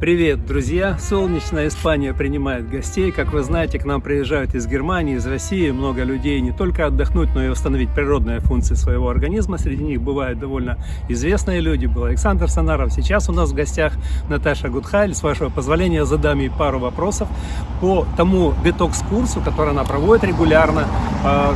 Привет, друзья! Солнечная Испания принимает гостей. Как вы знаете, к нам приезжают из Германии, из России много людей не только отдохнуть, но и восстановить природные функции своего организма. Среди них бывают довольно известные люди. Был Александр Санаров. Сейчас у нас в гостях Наташа Гудхайль. С вашего позволения задам ей пару вопросов по тому детокс-курсу, который она проводит регулярно э,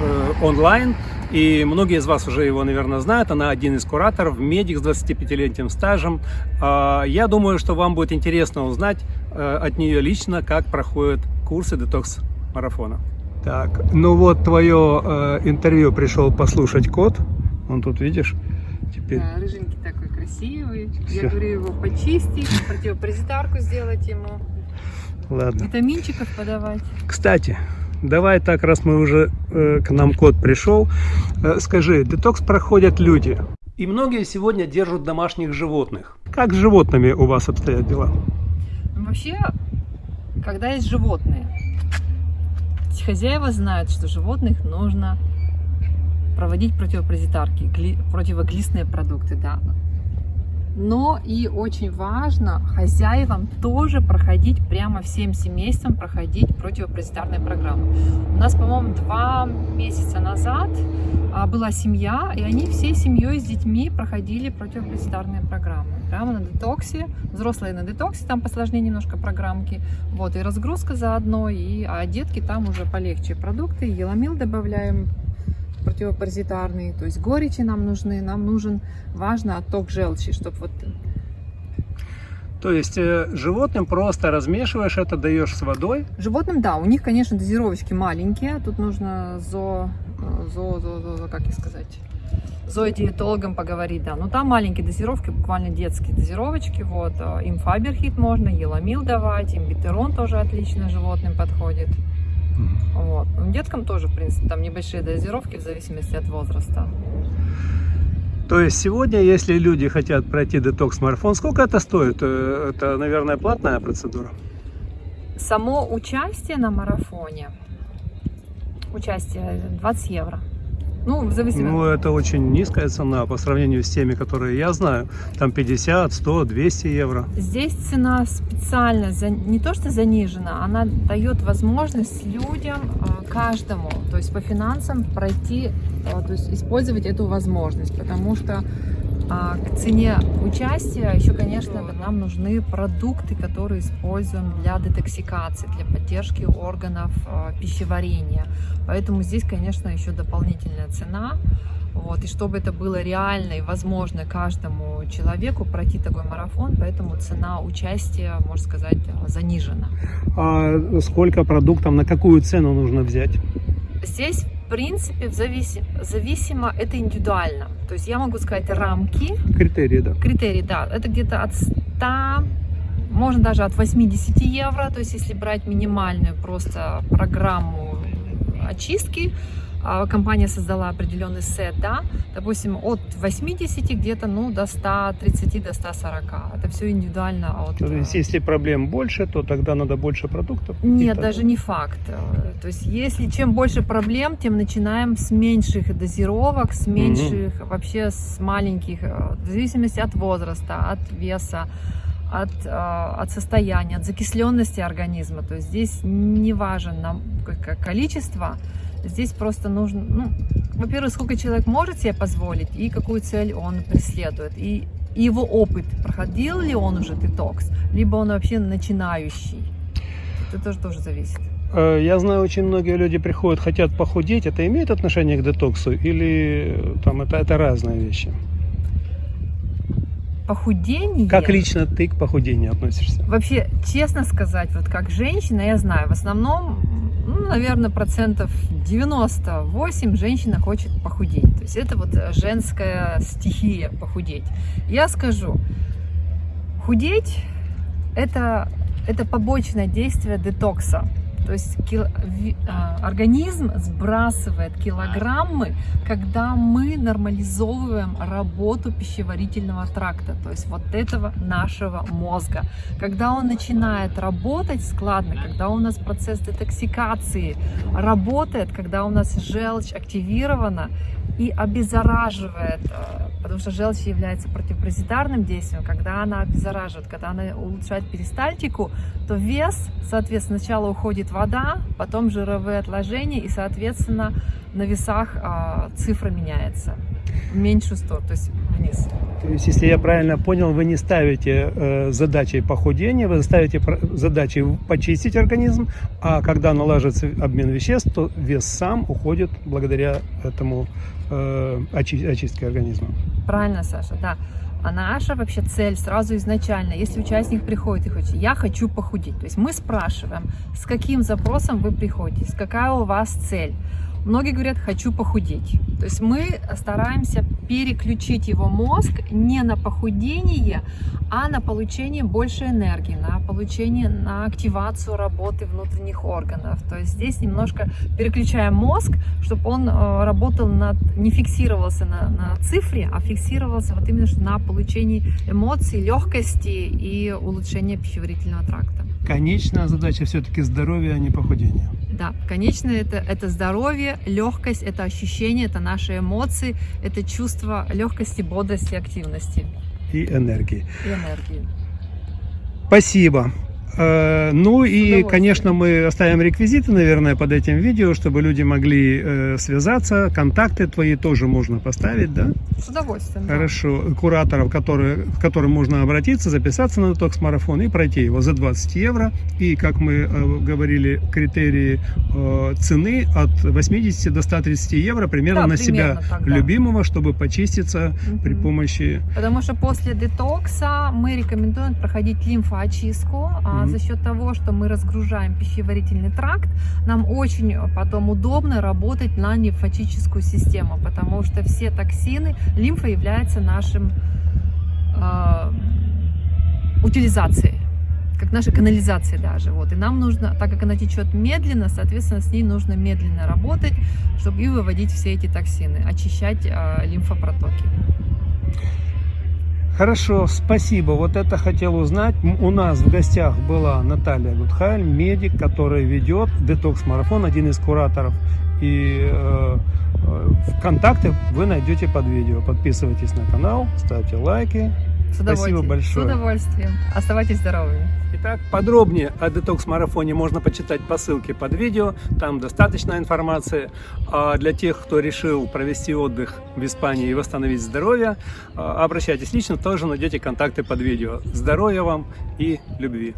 э, онлайн. И многие из вас уже его, наверное, знают. Она один из кураторов, медик с 25-летним стажем. А, я думаю, что вам будет интересно узнать э, от нее лично, как проходят курсы детокс-марафона. Так, ну вот твое э, интервью пришел послушать кот. Он тут, видишь, теперь... Да, рыженький такой красивый. Все. Я говорю его почистить, противопаразитарку сделать ему. Ладно. Витаминчиков подавать. Кстати, давай так, раз мы уже э, к нам кот пришел, э, скажи, детокс проходят люди. И многие сегодня держат домашних животных. Как с животными у вас обстоят дела? Вообще, когда есть животные, хозяева знают, что животных нужно проводить противопаразитарки, противоглистные продукты, да. Но и очень важно хозяевам тоже проходить, прямо всем семействам проходить противопаразитарные программы. У нас, по-моему, два месяца назад а, была семья, и они всей семьей с детьми проходили противопаразитарные программы. Прямо на детоксе, взрослые на детоксе, там посложнее немножко программки. Вот, и разгрузка заодно, и, а детки там уже полегче продукты, еламил добавляем, противопаразитарные, то есть горечи нам нужны, нам нужен, важно, отток желчи, чтобы вот... То есть э, животным просто размешиваешь это, даешь с водой? Животным, да, у них, конечно, дозировочки маленькие, тут нужно зо, э, зо, зо, зо, зо как сказать, зоодиетологом поговорить, да. Но там маленькие дозировки, буквально детские дозировочки, вот. Э, им фаберхит можно, еламил давать, им битерон тоже отлично животным подходит. Вот. Деткам тоже, в принципе, там небольшие дозировки в зависимости от возраста. То есть сегодня, если люди хотят пройти детокс-марафон, сколько это стоит? Э, это, наверное, платная процедура? Само участие на марафоне, участие 20 евро. Ну, в зависимости. Ну, это очень низкая цена по сравнению с теми, которые я знаю. Там 50, 100, 200 евро. Здесь цена специально, за, не то что занижена, она дает возможность людям, а, каждому, то есть по финансам пройти, а, то есть использовать эту возможность, потому что к цене участия еще, конечно, нам нужны продукты, которые используем для детоксикации, для поддержки органов э, пищеварения. Поэтому здесь, конечно, еще дополнительная цена. Вот, и чтобы это было реально и возможно каждому человеку пройти такой марафон, поэтому цена участия, можно сказать, занижена. А сколько продуктов, на какую цену нужно взять? Здесь принципе, зависимо, зависимо, это индивидуально. То есть я могу сказать рамки. Критерии, да. Критерии, да. Это где-то от 100, можно даже от 80 евро. То есть если брать минимальную просто программу очистки, компания создала определенный сет, да, допустим, от 80 где-то, ну, до 130, до 140. Это все индивидуально. От... То есть, если проблем больше, то тогда надо больше продуктов? Нет, даже не факт. То есть, если чем больше проблем, тем начинаем с меньших дозировок, с меньших, угу. вообще с маленьких, э, в зависимости от возраста, от веса от, э, от состояния, от закисленности организма. То есть здесь не важен нам количество, Здесь просто нужно, ну, во-первых, сколько человек может себе позволить и какую цель он преследует. И, и его опыт, проходил ли он уже детокс, либо он вообще начинающий. Это тоже, тоже зависит. Э, я знаю, очень многие люди приходят, хотят похудеть. Это имеет отношение к детоксу или э, там это, это разные вещи? Похудение? Как лично ты к похудению относишься? Вообще, честно сказать, вот как женщина, я знаю, в основном наверное, процентов 98 женщина хочет похудеть. То есть это вот женская стихия похудеть. Я скажу, худеть это, это побочное действие детокса. То есть а, организм сбрасывает килограммы, когда мы нормализовываем работу пищеварительного тракта, то есть вот этого нашего мозга. Когда он начинает работать складно, когда у нас процесс детоксикации работает, когда у нас желчь активирована и обеззараживает, э, потому что желчь является противопаразитарным действием, когда она обеззараживает, когда она улучшает перистальтику, то вес, соответственно, сначала уходит вода, потом жировые отложения, и, соответственно, на весах а, цифра меняется в меньшую сторону, то есть вниз. То есть, если я правильно понял, вы не ставите э, задачей похудения, вы ставите задачей почистить организм, а когда налаживается обмен веществ, то вес сам уходит благодаря этому э, очи- очистке организма. Правильно, Саша, да. А наша вообще цель сразу изначально, если участник приходит и хочет, я хочу похудеть, то есть мы спрашиваем, с каким запросом вы приходите, какая у вас цель. Многие говорят, хочу похудеть. То есть мы стараемся переключить его мозг не на похудение, а на получение больше энергии, на получение, на активацию работы внутренних органов. То есть здесь немножко переключаем мозг, чтобы он э, работал над, не фиксировался на, на цифре, а фиксировался вот именно на получении эмоций, легкости и улучшения пищеварительного тракта. Конечная задача все-таки здоровье, а не похудение. Да, конечно, это, это здоровье, легкость, это ощущение, это наши эмоции, это чувство легкости, бодрости, активности И энергии. и энергии. Спасибо. Э, Ну и, конечно, мы оставим реквизиты, наверное, под этим видео, чтобы люди могли э, связаться. Контакты твои тоже можно поставить, да? С удовольствием. да. Хорошо. Кураторов, которые, к которым можно обратиться, записаться на детокс-марафон и пройти его за 20 евро. И, как мы э, говорили, критерии цены от 80 до 130 евро примерно Да, на примерно себя так, да. любимого, чтобы почиститься при Мгм. помощи... Потому что после детокса мы рекомендуем проходить лимфоочистку. А Мгм. за счет того, что мы разгружаем пищеварительный тракт, нам очень потом удобно работать на лимфатическую систему, потому что все токсины, лимфа является нашим э, утилизацией как наша канализация даже. Вот. И нам нужно, так как она течет медленно, соответственно, с ней нужно медленно работать, чтобы и выводить все эти токсины, очищать э, лимфопротоки. Хорошо, спасибо. Вот это хотел узнать. У нас в гостях была Наталья Гудхайль, медик, которая ведет детокс-марафон, один из кураторов. И э, э, контакты вы найдете под видео. Подписывайтесь на канал, ставьте лайки. С удовольствием. большое. С удовольствием. Оставайтесь здоровыми. Итак, подробнее о детокс-марафоне можно почитать по ссылке под видео. Там достаточно информации. А для тех, кто решил провести отдых в Испании и восстановить здоровье, а, обращайтесь лично, тоже найдете контакты под видео. Здоровья вам и любви!